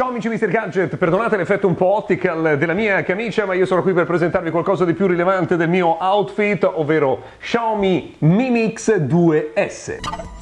Ciao amici Mr. Gadget, perdonate l'effetto un po' optical della mia camicia, ma io sono qui per presentarvi qualcosa di più rilevante del mio outfit, ovvero Xiaomi Mi Mix 2S.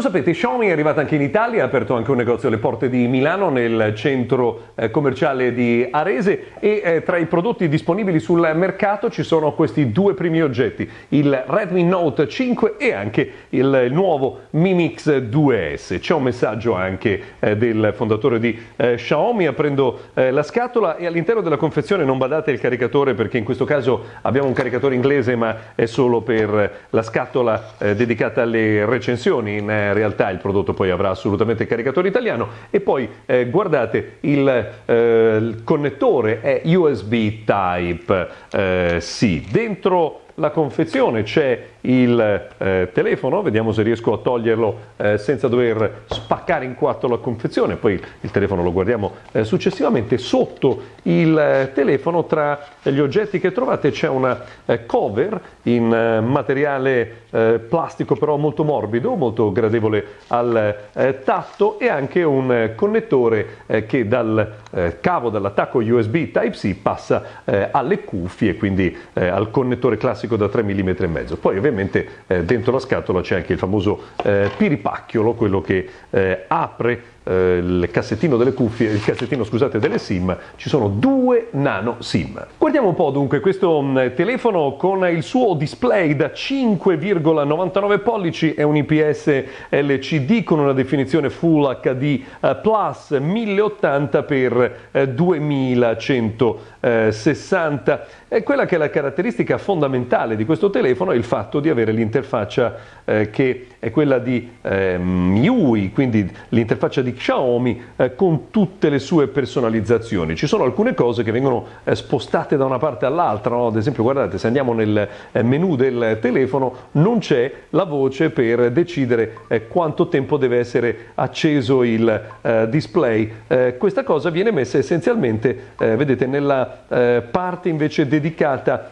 Lo sapete, Xiaomi è arrivata anche in Italia, ha aperto anche un negozio alle porte di Milano nel centro eh, commerciale di Arese e eh, tra i prodotti disponibili sul mercato ci sono questi due primi oggetti, il Redmi Note 5 e anche il, nuovo Mi Mix 2S. C'è un messaggio anche eh, del fondatore di Xiaomi aprendo la scatola e all'interno della confezione non badate il caricatore perché in questo caso abbiamo un caricatore inglese ma è solo per la scatola dedicata alle recensioni in realtà il prodotto poi avrà assolutamente caricatore italiano e poi eh, guardate il, eh, il, connettore è USB Type eh. Dentro la confezione c'è il eh, telefono, vediamo se riesco a toglierlo eh, senza dover spaccare in quattro la confezione, poi il telefono lo guardiamo eh, successivamente. Sotto il eh, telefono tra gli oggetti che trovate c'è una eh, cover in eh, materiale plastico però molto morbido, molto gradevole al tatto e anche un connettore che dal cavo dall'attacco USB Type-C passa alle cuffie, quindi al connettore classico da 3 mm e mezzo. Poi ovviamente eh, dentro la scatola c'è anche il famoso eh, piripacchiolo, quello che eh, apre eh, il cassettino delle cuffie, il cassettino scusate delle SIM, ci sono due nano SIM. Guardiamo un po' dunque questo mm, telefono con il suo display da 5,99 pollici, è un IPS LCD con una definizione Full HD eh, Plus 1080 x 2160. E quella che è la caratteristica fondamentale di questo telefono è il fatto di avere l'interfaccia eh, che è quella di eh, MIUI, quindi l'interfaccia di Xiaomi eh, con tutte le sue personalizzazioni. Ci sono alcune cose che vengono eh, spostate da una parte all'altra, no? ad esempio guardate se andiamo nel eh, menu del telefono non c'è la voce per decidere eh, quanto tempo deve essere acceso il display. Questa cosa viene messa essenzialmente, vedete, nella parte invece dedicata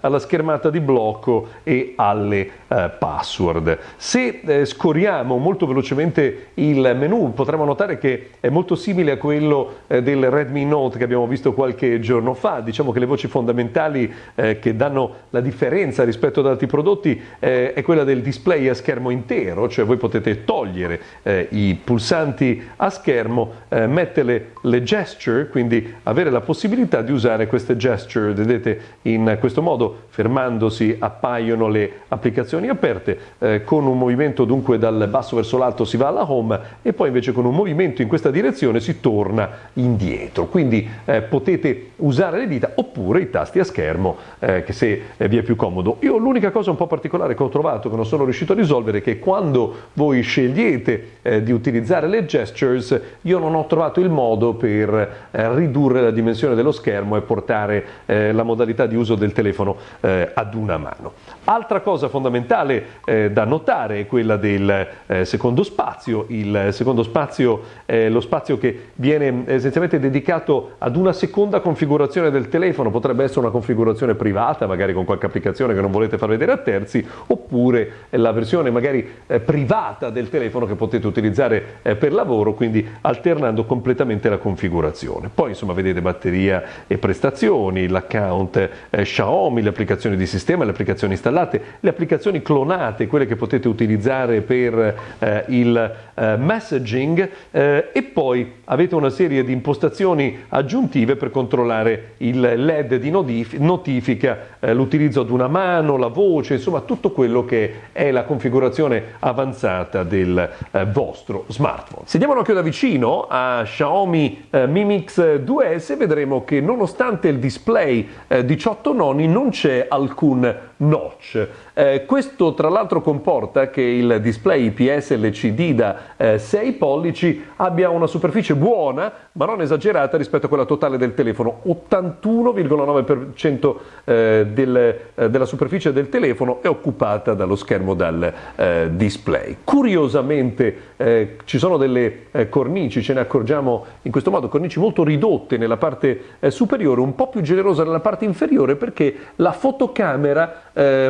alla schermata di blocco e alle password. Se scorriamo molto velocemente il menu potremo notare che è molto simile a quello eh, del Redmi Note che abbiamo visto qualche giorno fa. Diciamo che le voci fondamentali eh, che danno la differenza rispetto ad altri prodotti eh, è quella del display a schermo intero, cioè voi potete togliere eh, i pulsanti a schermo, eh, mettere le gesture, quindi avere la possibilità di usare queste gesture, vedete in questo modo fermandosi appaiono le applicazioni aperte, eh, con un movimento dunque dal basso verso l'alto si va alla home e poi invece con un movimento in questa direzione si torna indietro. Quindi eh, potete usare le dita oppure i tasti a schermo eh, che se eh, vi è più comodo. Io l'unica cosa un po' particolare che ho trovato che non sono riuscito a risolvere è che quando voi scegliete eh, di utilizzare le gestures io non ho trovato il modo per eh, ridurre la dimensione dello schermo e portare la modalità di uso del telefono ad una mano. Altra cosa fondamentale da notare è quella del secondo spazio. Il secondo spazio eh, lo spazio che viene essenzialmente dedicato ad una seconda configurazione del telefono, potrebbe essere una configurazione privata, magari con qualche applicazione che non volete far vedere a terzi, oppure la versione magari eh, privata del telefono che potete utilizzare eh, per lavoro, quindi alternando completamente la configurazione. Poi insomma vedete batteria e prestazioni, l'account eh, Xiaomi, le applicazioni di sistema, le applicazioni installate, le applicazioni clonate, quelle che potete utilizzare per eh, il eh, messaging e poi avete una serie di impostazioni aggiuntive per controllare il LED di notifica, eh, l'utilizzo ad una mano, la voce, insomma tutto quello che è la configurazione avanzata del eh, vostro smartphone. Se diamo un occhio da vicino a Xiaomi eh, Mi Mix 2S vedremo che nonostante il display 18 eh, noni non c'è alcun notch. Eh, questo tra l'altro comporta che il display IPS LCD da eh, 6 pollici abbia una superficie buona ma non esagerata rispetto a quella totale del telefono. 81,9% eh, del, eh, della superficie del telefono è occupata dallo schermo dal eh, display. Curiosamente eh, ci sono delle cornici, ce ne accorgiamo in questo modo, cornici molto ridotte nella parte superiore, un po' più generosa nella parte inferiore perché la fotocamera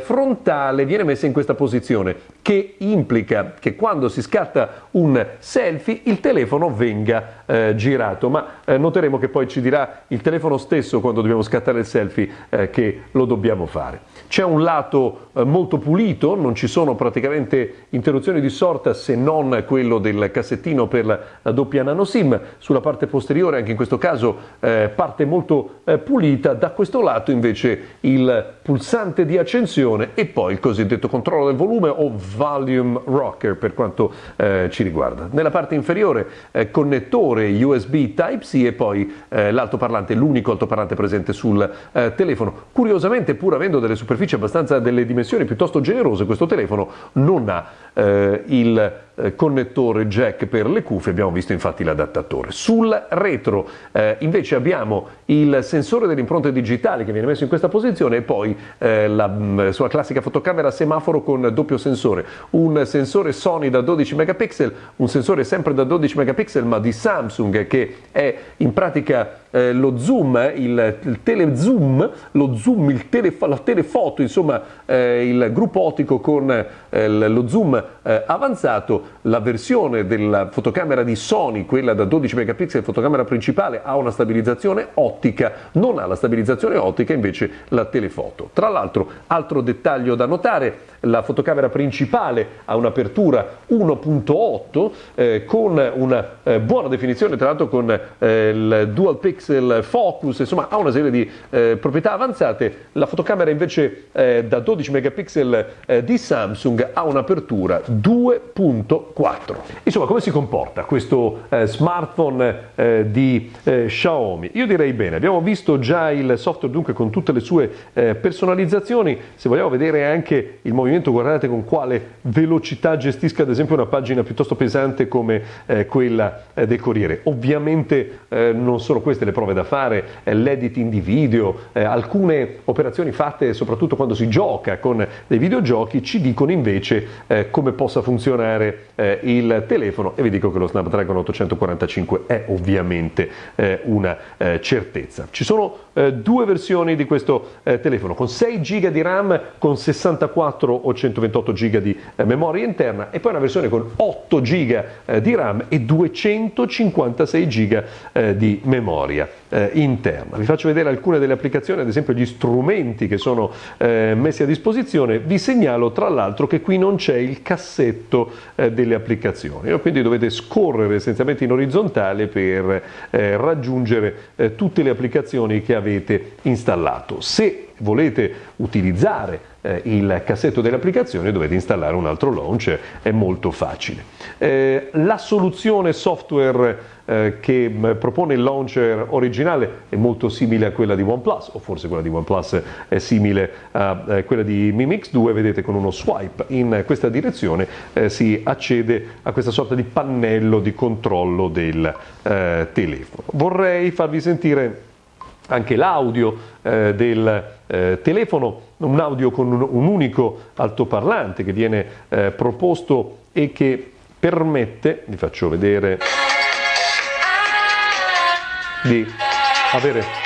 frontale viene messa in questa posizione che implica che quando si scatta un selfie il telefono venga eh, girato, ma eh, noteremo che poi ci dirà il telefono stesso quando dobbiamo scattare il selfie eh, che lo dobbiamo fare. C'è un lato eh, molto pulito, non ci sono praticamente interruzioni di sorta se non quello del cassettino per la doppia nano SIM, sulla parte posteriore anche in questo caso eh, parte molto eh, pulita, da questo lato invece il pulsante di accensione e poi il cosiddetto controllo del volume o volume rocker per quanto eh, ci riguarda. Nella parte inferiore eh, connettore USB Type-C e poi eh, l'altoparlante, l'unico altoparlante presente sul eh, telefono. Curiosamente pur avendo delle superfici abbastanza delle dimensioni piuttosto generose questo telefono non ha eh, il eh, connettore jack per le cuffie, abbiamo visto infatti l'adattatore. Sul retro eh, invece abbiamo il sensore delle impronte digitali che viene messo in questa posizione e poi eh, la mm, sua classica fotocamera semaforo con doppio sensore, un sensore Sony da 12 megapixel, un sensore sempre da 12 megapixel ma di Samsung che è in pratica eh, lo zoom, il, il telezoom, lo zoom, il tele, la telefoto, insomma eh, il gruppo ottico con eh, lo zoom eh, avanzato, la versione della fotocamera di Sony, quella da 12 megapixel, fotocamera principale, ha una stabilizzazione ottica, non ha la stabilizzazione ottica invece la telefoto. Tra l'altro, altro dettaglio da notare, la fotocamera principale ha un'apertura 1.8 eh, con una eh, buona definizione, tra l'altro con eh, il dual pixel focus, insomma ha una serie di eh, proprietà avanzate. La fotocamera invece eh, da 12 megapixel eh, di Samsung ha un'apertura 2.4. Insomma, come si comporta questo smartphone di Xiaomi? Io direi bene, abbiamo visto già il software dunque con tutte le sue personalizzazioni, se vogliamo vedere anche il movimento guardate con quale velocità gestisca ad esempio una pagina piuttosto pesante come eh, quella eh, del Corriere. Ovviamente eh, non sono queste le prove da fare, eh, l'editing di video, eh, alcune operazioni fatte soprattutto quando si gioca con dei videogiochi ci dicono invece eh, come possa funzionare il telefono e vi dico che lo Snapdragon 845 è ovviamente una certezza. Ci sono due versioni di questo telefono con 6 GB di RAM, con 64 o 128 GB di eh, memoria interna e poi una versione con 8 GB eh, di RAM e 256 GB eh, di memoria eh, interna. Vi faccio vedere alcune delle applicazioni, ad esempio gli strumenti che sono eh, messi a disposizione. Vi segnalo tra l'altro che qui non c'è il cassetto eh, delle applicazioni, quindi dovete scorrere essenzialmente in orizzontale per raggiungere tutte le applicazioni che avete installato. Se volete utilizzare eh, il cassetto delle applicazioni dovete installare un altro launcher, è molto facile. Eh, la soluzione software eh, che propone il launcher originale è molto simile a quella di OnePlus, o forse quella di OnePlus è simile a eh, quella di Mi Mix 2, vedete con uno swipe in questa direzione eh, si accede a questa sorta di pannello di controllo del eh, telefono. Vorrei farvi sentire anche l'audio eh, del eh, telefono, un audio con un, un, unico altoparlante che viene eh, proposto e che permette, vi faccio vedere, di avere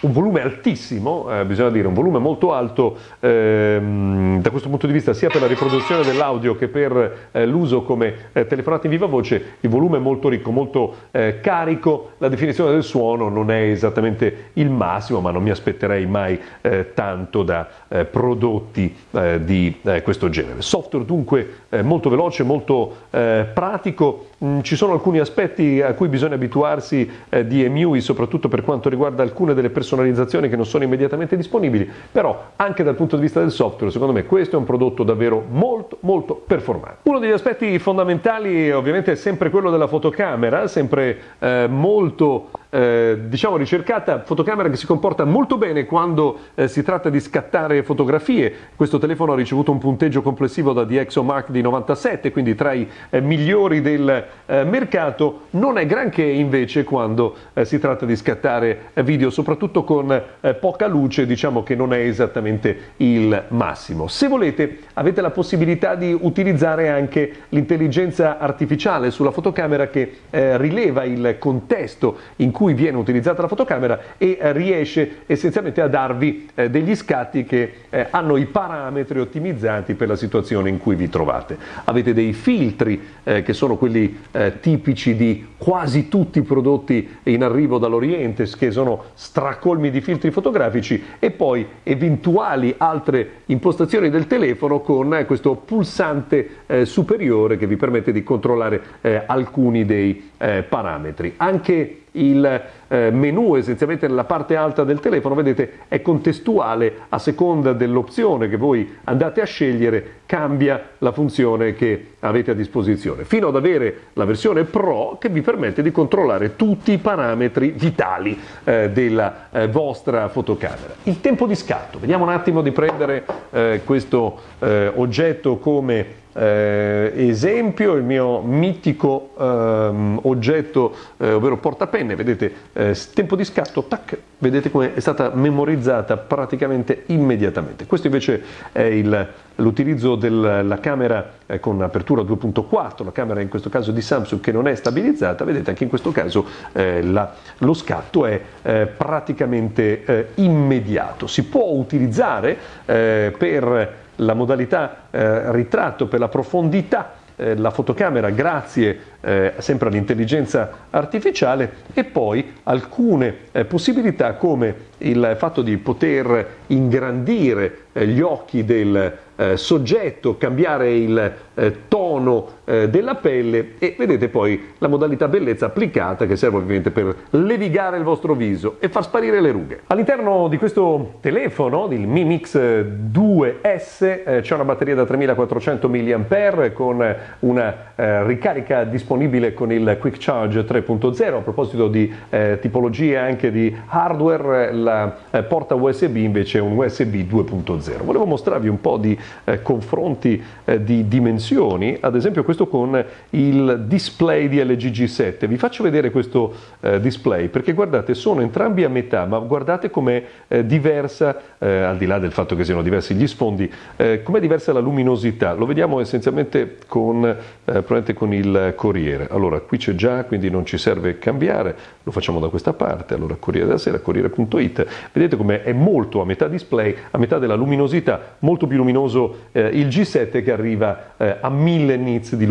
un volume altissimo, eh, bisogna dire, un volume molto alto ehm, da questo punto di vista sia per la riproduzione dell'audio che per eh, l'uso come eh, telefonata in viva voce, il volume è molto ricco, molto eh, carico, la definizione del suono non è esattamente il massimo, ma non mi aspetterei mai eh, tanto da eh, prodotti di questo genere. Software dunque molto veloce, molto pratico, mm, ci sono alcuni aspetti a cui bisogna abituarsi di EMUI, soprattutto per quanto riguarda alcune delle persone personalizzazioni che non sono immediatamente disponibili, però anche dal punto di vista del software, secondo me questo è un prodotto davvero molto molto performante. Uno degli aspetti fondamentali ovviamente è sempre quello della fotocamera, sempre eh, molto eh, diciamo ricercata, fotocamera che si comporta molto bene quando eh, si tratta di scattare fotografie. Questo telefono ha ricevuto un punteggio complessivo da DxOMark di 97, quindi tra i eh, migliori del eh, mercato. Non è granché invece quando eh, si tratta di scattare video, soprattutto con poca luce, diciamo che non è esattamente il massimo. Se volete avete la possibilità di utilizzare anche l'intelligenza artificiale sulla fotocamera che rileva il contesto in cui cui viene utilizzata la fotocamera e eh, riesce essenzialmente a darvi eh, degli scatti che eh, hanno i parametri ottimizzati per la situazione in cui vi trovate. Avete dei filtri che sono quelli tipici di quasi tutti i prodotti in arrivo dall'Oriente, che sono stracolmi di filtri fotografici e poi eventuali altre impostazioni del telefono con questo pulsante superiore che vi permette di controllare alcuni dei parametri. Anche il eh, menu essenzialmente nella parte alta del telefono, vedete, è contestuale a seconda dell'opzione che voi andate a scegliere, cambia la funzione che avete a disposizione, fino ad avere la versione Pro che vi permette di controllare tutti i parametri vitali eh, della eh, vostra fotocamera. Il tempo di scatto, vediamo un attimo di prendere eh, questo eh, oggetto come eh, esempio il mio mitico ehm, oggetto, eh, ovvero portapenne, vedete, tempo di scatto, tac, vedete come è stata memorizzata praticamente immediatamente. Questo invece è il, l'utilizzo della camera eh, con apertura 2.4, la camera in questo caso di Samsung che non è stabilizzata, vedete anche in questo caso eh, la, lo scatto è eh, praticamente immediato. Si può utilizzare per la modalità eh, ritratto per la profondità eh, la fotocamera grazie eh, sempre all'intelligenza artificiale e poi alcune eh, possibilità come il fatto di poter ingrandire eh, gli occhi del eh, soggetto, cambiare il eh, tono eh, della pelle e vedete poi la modalità bellezza applicata che serve ovviamente per levigare il vostro viso e far sparire le rughe. All'interno di questo telefono, il Mi Mix 2S, eh, c'è una batteria da 3400 mAh con una eh, ricarica disponibile con il Quick Charge 3.0. A proposito di tipologie anche di hardware, la porta USB invece è un USB 2.0. Volevo mostrarvi un po' di eh, confronti eh, di dimensioni, ad esempio questo con il display di LG G7. Vi faccio vedere questo eh, display perché guardate sono entrambi a metà, ma guardate com'è eh, diversa, eh, al di là del fatto che siano diversi gli sfondi, eh, com'è diversa la luminosità. Lo vediamo essenzialmente con, con il Corriere. Allora qui c'è già, quindi non ci serve cambiare, lo facciamo da questa parte, allora Corriere della Sera, Corriere.it, vedete come è molto a metà display, a metà della luminosità, molto più luminoso eh, il G7 che arriva eh, a 1000 nits di luminosità.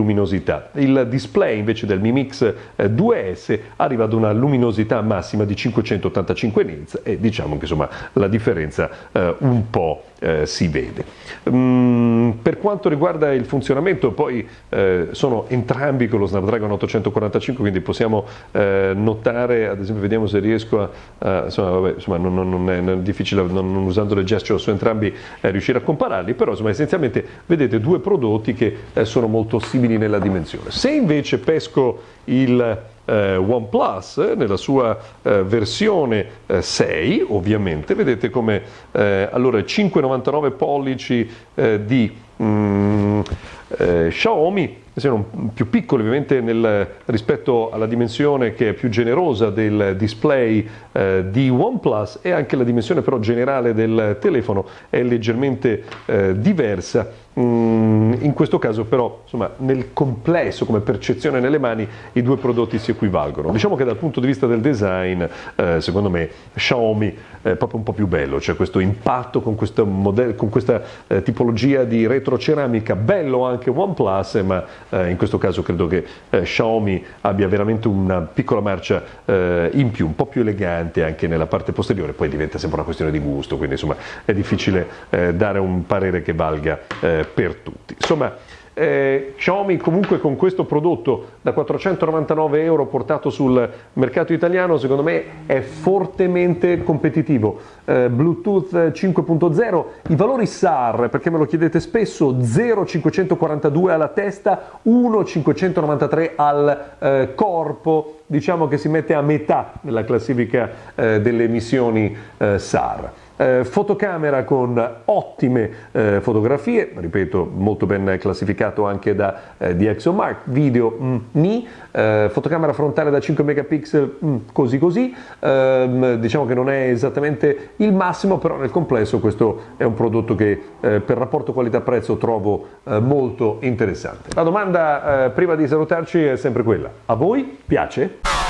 Il display invece del Mi Mix eh, 2S arriva ad una luminosità massima di 585 nits e diciamo che insomma la differenza eh, un po' eh, si vede. Mm, per quanto riguarda il funzionamento, poi eh, sono entrambi con lo Snapdragon 845, quindi possiamo eh, notare, ad esempio, vediamo se riesco a, a insomma, vabbè, insomma non, non, è, non, è, difficile, non, non, usando le gesture su entrambi, eh, riuscire a compararli, però insomma, essenzialmente vedete due prodotti che eh, sono molto simili nella dimensione. Se invece pesco il eh, OnePlus nella sua eh, versione eh, 6 ovviamente. Vedete come eh, allora 5,99 pollici eh, di mm, eh, Xiaomi siano più piccoli ovviamente nel, rispetto alla dimensione che è più generosa del display eh, di OnePlus e anche la dimensione però generale del telefono è leggermente eh, diversa in questo caso però insomma, nel complesso come percezione nelle mani i due prodotti si equivalgono. Diciamo che dal punto di vista del design eh, secondo me Xiaomi è proprio un po' più bello, c'è questo impatto con, modello, con questa eh, tipologia di retroceramica, bello anche OnePlus ma eh, in questo caso credo che eh, Xiaomi abbia veramente una piccola marcia eh, in più, un po' più elegante anche nella parte posteriore, poi diventa sempre una questione di gusto, quindi insomma è difficile eh, dare un parere che valga per tutti. Insomma, eh, Xiaomi comunque con questo prodotto da 499 euro portato sul mercato italiano secondo me è fortemente competitivo. Eh, Bluetooth 5.0, i valori SAR perché me lo chiedete spesso 0,542 alla testa, 1,593 al eh, corpo, diciamo che si mette a metà nella classifica eh, delle emissioni eh, SAR eh, fotocamera con ottime eh, fotografie, ripeto molto ben classificato anche da eh, DxOMark, video mm, ni, eh, fotocamera frontale da 5 megapixel mm, così così, ehm, diciamo che non è esattamente il massimo, però nel complesso questo è un prodotto che eh, per rapporto qualità-prezzo trovo eh, molto interessante. La domanda prima di salutarci è sempre quella, a voi piace?